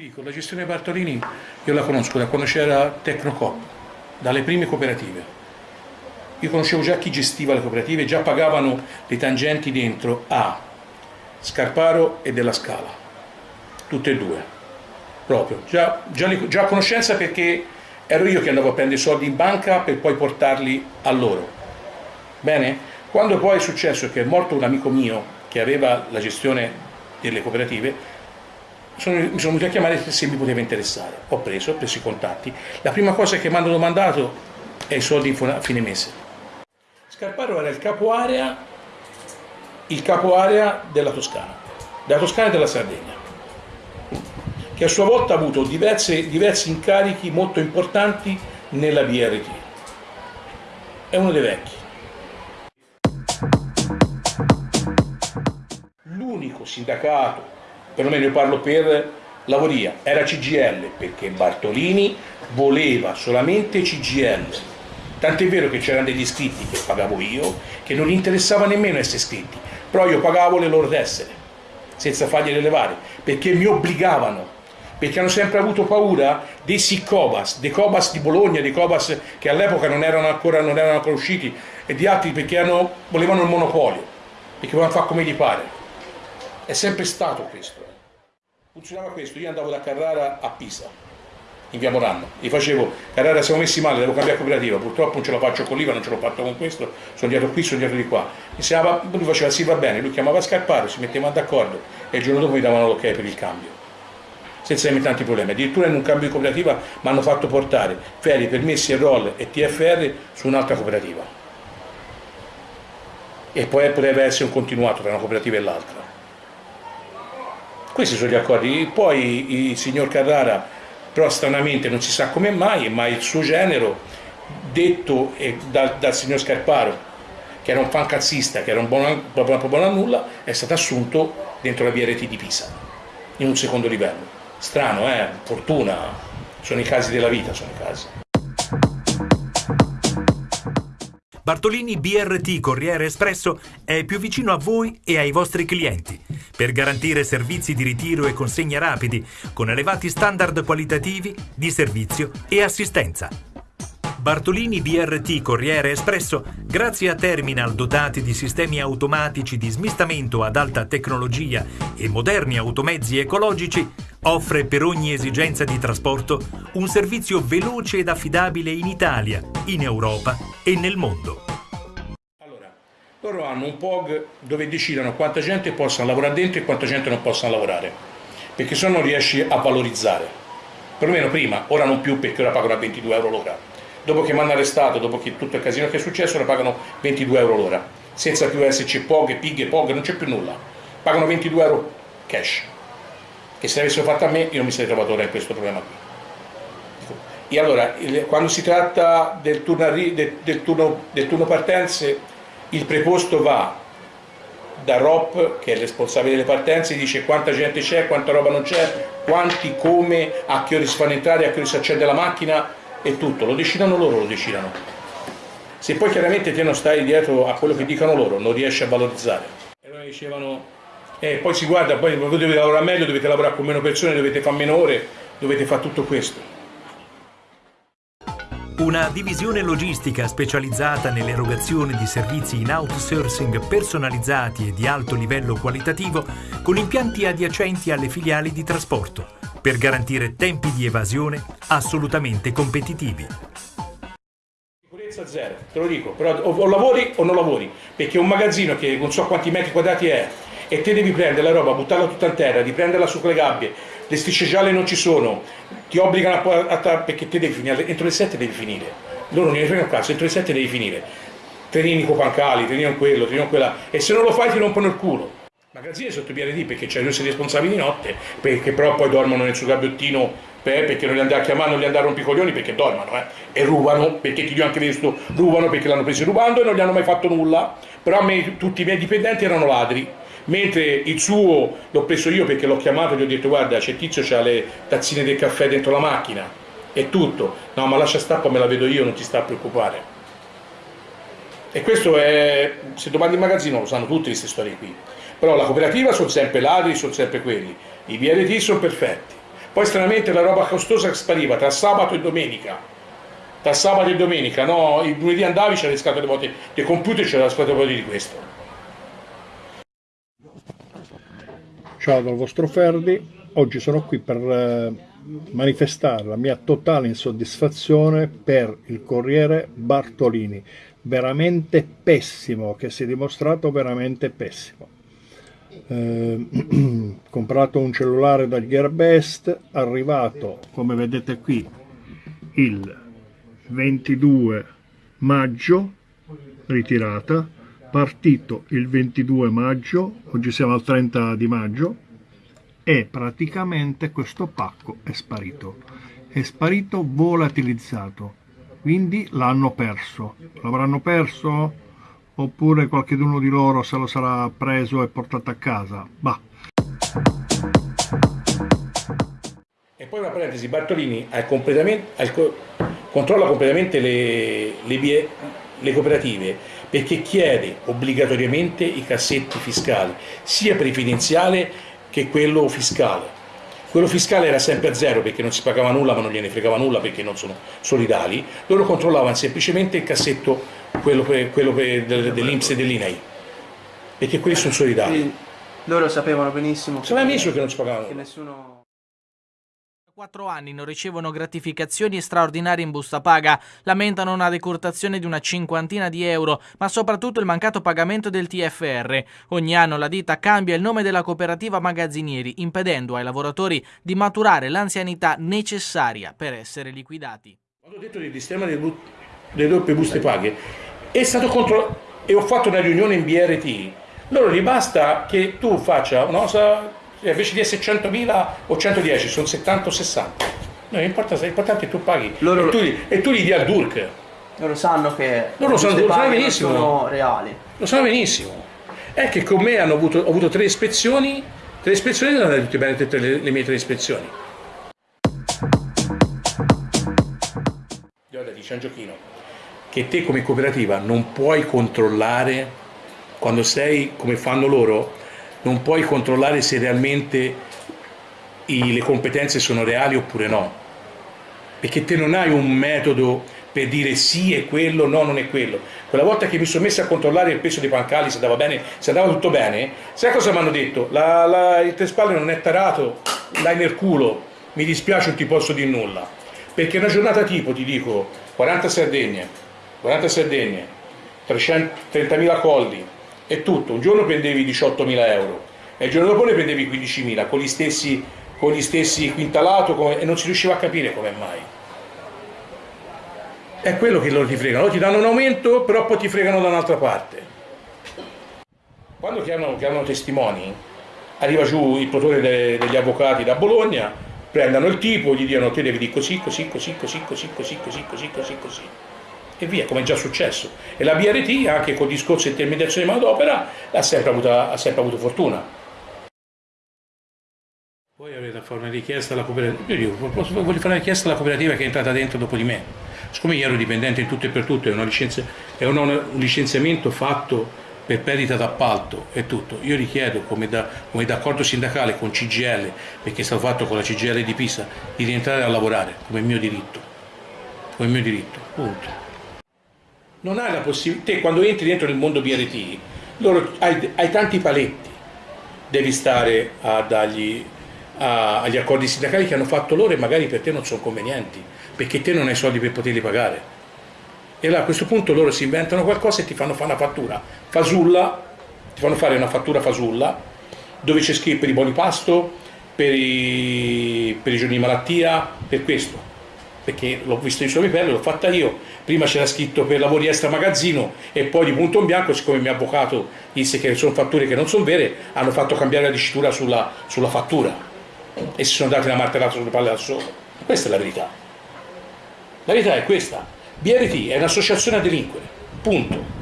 Ti dico, la gestione Bartolini io la conosco da quando c'era Tecnocop, dalle prime cooperative. Io conoscevo già chi gestiva le cooperative, già pagavano le tangenti dentro a Scarparo e della Scala, tutte e due, proprio, già, già, già a conoscenza perché ero io che andavo a prendere i soldi in banca per poi portarli a loro. Bene? Quando poi è successo che è morto un amico mio che aveva la gestione delle cooperative, sono, mi sono venuti a chiamare se mi poteva interessare. Ho preso, ho preso i contatti. La prima cosa che mi hanno domandato è i soldi a fine mese. Scarparo era il capo area, il capo area della Toscana, della Toscana e della Sardegna, che a sua volta ha avuto diverse, diversi incarichi molto importanti nella BRT. È uno dei vecchi l'unico sindacato, perlomeno io parlo per Lavoria, era CGL, perché Bartolini voleva solamente CGL. Tant'è vero che c'erano degli iscritti che pagavo io, che non gli interessava nemmeno essere iscritti, però io pagavo le loro tessere, senza fargliele levare, perché mi obbligavano, perché hanno sempre avuto paura dei Sicobas, dei Cobas di Bologna, dei Cobas che all'epoca non erano ancora, non erano ancora usciti, e di altri perché hanno, volevano il monopolio, perché volevano fare come gli pare. È sempre stato questo. Funzionava questo, io andavo da Carrara a Pisa, in via Moranno, gli facevo, Carrara siamo messi male, devo cambiare cooperativa, purtroppo non ce la faccio con l'IVA, non ce l'ho fatto con questo, sono andato qui, sono andato di qua. Sembrava, lui faceva sì va bene, lui chiamava Scarparo, si metteva d'accordo e il giorno dopo mi davano l'ok per il cambio. Senza avere tanti problemi. Addirittura in un cambio di cooperativa mi hanno fatto portare ferie, permessi e roll e TFR su un'altra cooperativa. E poi potrebbe essere un continuato tra una cooperativa e l'altra. Questi sono gli accordi. Poi il signor Carrara, però stranamente non si sa come mai, ma il suo genero, detto dal, dal signor Scarparo, che era un fancazzista, che era un buon, a nulla, è stato assunto dentro la VRT di Pisa, in un secondo livello. Strano, eh? Fortuna, sono i casi della vita, sono i casi. Bartolini BRT Corriere Espresso è più vicino a voi e ai vostri clienti per garantire servizi di ritiro e consegna rapidi con elevati standard qualitativi di servizio e assistenza. Bartolini BRT Corriere Espresso, grazie a terminal dotati di sistemi automatici di smistamento ad alta tecnologia e moderni automezzi ecologici, offre per ogni esigenza di trasporto un servizio veloce ed affidabile in Italia, in Europa e nel mondo. Loro hanno un POG dove decidono quanta gente possa lavorare dentro e quanta gente non possa lavorare, perché se no non riesci a valorizzare. Perlomeno prima, ora non più perché ora pagano a 22 euro l'ora. Dopo che mi hanno arrestato, dopo che tutto il casino che è successo, ora pagano 22 euro l'ora, senza più esserci POG, PIG, POG, non c'è più nulla. Pagano 22 euro cash che se l'avessero fatta a me io non mi sarei trovato ora in questo problema qui. E allora, quando si tratta del turno, del turno, del turno partenze, il preposto va da ROP, che è il responsabile delle partenze, dice quanta gente c'è, quanta roba non c'è, quanti, come, a che ore si fanno entrare, a che ore si accende la macchina e tutto, lo decidono loro, lo decidono. Se poi chiaramente te non stai dietro a quello che dicono loro, non riesci a valorizzare. E loro dicevano e poi si guarda, poi voi dovete lavorare meglio, dovete lavorare con meno persone, dovete fare meno ore, dovete fare tutto questo. Una divisione logistica specializzata nell'erogazione di servizi in outsourcing personalizzati e di alto livello qualitativo con impianti adiacenti alle filiali di trasporto per garantire tempi di evasione assolutamente competitivi. Sicurezza zero, te lo dico, però o, lavori o non lavori, perché un magazzino che non so quanti metri quadrati è, e te devi prendere la roba, buttarla tutta in terra, riprenderla su quelle gabbie, le strisce gialle non ci sono, ti obbligano a, a, a perché te devi finire, entro le 7 devi finire, loro non ne fregano un entro le 7 devi finire, trenini con pancali, trenini con quello, trenini con quella, e se non lo fai ti rompono il culo. Magazzini sotto BRD perché c'è due responsabili di notte, perché però poi dormono nel suo gabbiottino perché non li andare a chiamare, non li andare a rompicoglioni perché dormono eh? e rubano, perché ti ho anche visto, rubano perché l'hanno preso rubando e non gli hanno mai fatto nulla, però me tutti i miei dipendenti erano ladri, mentre il suo l'ho preso io perché l'ho chiamato e gli ho detto guarda c'è Tizio c'ha le tazzine del caffè dentro la macchina. È tutto. No ma lascia stare me la vedo io non ti sta a preoccupare. E questo è se domandi in magazzino lo sanno tutte queste storie qui. Però la cooperativa sono sempre ladri sono sempre quelli. I BRT sono perfetti. Poi stranamente la roba costosa spariva tra sabato e domenica. Tra sabato e domenica, no? Il lunedì andavi c'era le scatole vuote dei computer c'era la scatola vuote di questo. Ciao dal vostro Ferdi, oggi sono qui per eh, manifestare la mia totale insoddisfazione per il Corriere Bartolini, veramente pessimo, che si è dimostrato veramente pessimo. Eh, comprato un cellulare dal Gearbest, arrivato come vedete qui il 22 maggio, ritirata, partito il 22 maggio, oggi siamo al 30 di maggio, e praticamente questo pacco è sparito. È sparito volatilizzato, quindi l'hanno perso. L'avranno perso? Oppure qualcuno di loro se lo sarà preso e portato a casa? Bah. E poi una parentesi, Bartolini ha completamente, ha controlla completamente le, le, le cooperative perché chiede obbligatoriamente i cassetti fiscali, sia previdenziale che quello fiscale. Quello fiscale era sempre a zero perché non si pagava nulla ma non gliene fregava nulla perché non sono solidali, loro controllavano semplicemente il cassetto, quello, per, quello per, dell'Inps e dell'INEI, perché quelli sono solidali. Quindi loro sapevano benissimo, sapevano benissimo che non si pagavano nulla. 4 anni non ricevono gratificazioni straordinarie in busta paga, lamentano una decurtazione di una cinquantina di euro, ma soprattutto il mancato pagamento del TFR. Ogni anno la ditta cambia il nome della cooperativa magazzinieri, impedendo ai lavoratori di maturare l'anzianità necessaria per essere liquidati. Quando ho detto del sistema delle, delle doppie buste paghe, è stato contro... e ho fatto una riunione in BRT, loro gli basta che tu faccia una cosa cioè, invece di essere 100.000 o 110 sono 70 o 60 no, l'importante è che tu paghi. Loro... e, tu, e tu gli dia il DURC loro sanno che loro sono, lo sanno benissimo. sono reali. Lo sanno benissimo. È che con me hanno avuto, ho avuto tre ispezioni tre ispezioni non hanno tutte bene tutte le, le mie tre ispezioni. Guarda, dice un giochino che te come cooperativa non puoi controllare quando sei come fanno loro non puoi controllare se realmente i, le competenze sono reali oppure no, perché te non hai un metodo per dire sì è quello, no non è quello. Quella volta che mi sono messo a controllare il peso dei pancali, se andava bene, se andava tutto bene, sai cosa mi hanno detto? La, la, il trespalle non è tarato, dai nel culo, mi dispiace non ti posso dire nulla. Perché una giornata tipo, ti dico, 40 Sardegne, 40 Sardegne, 330.000 colli, è tutto. Un giorno prendevi 18.000 euro e il giorno dopo ne prendevi 15.000 con gli stessi, con gli stessi quintalato come, e non si riusciva a capire come mai. È quello che loro ti fregano, ti danno un aumento però poi ti fregano da un'altra parte. Quando chiamano, chiamano testimoni, arriva giù il protore de, degli avvocati da Bologna, prendono il tipo, gli dicono te devi dire così, così, così, così, così, così, così, così, così, così e via, come è già successo. E la BRT, anche con discorso di intermediazione di manodopera, ha sempre avuto, ha sempre avuto fortuna. Poi avete a fare una richiesta alla cooperativa, io dico, voglio fare una richiesta alla cooperativa che è entrata dentro dopo di me. Siccome io ero dipendente in tutto e per tutto, è, licenzia, è un, un licenziamento fatto per perdita d'appalto e tutto. Io richiedo, come, da, d'accordo sindacale con CGL, perché è stato fatto con la CGL di Pisa, di rientrare a lavorare come mio diritto. Come mio diritto, punto non hai la possibilità, te quando entri dentro nel mondo BRT, loro, hai, hai tanti paletti, devi stare a dargli, a, agli accordi sindacali che hanno fatto loro e magari per te non sono convenienti, perché te non hai soldi per poterli pagare. E allora a questo punto loro si inventano qualcosa e ti fanno fare una fattura fasulla, ti fanno fare una fattura fasulla, dove c'è scritto per i buoni pasto, per i, per i giorni di malattia, per questo perché l'ho visto in suoi pelle, l'ho fatta io, prima c'era scritto per lavori extra magazzino e poi di punto in bianco, siccome il mio avvocato disse che sono fatture che non sono vere, hanno fatto cambiare la dicitura sulla, sulla fattura e si sono dati una martellata sulle palle da solo. Questa è la verità. La verità è questa. BRT è un'associazione a delinquere, punto.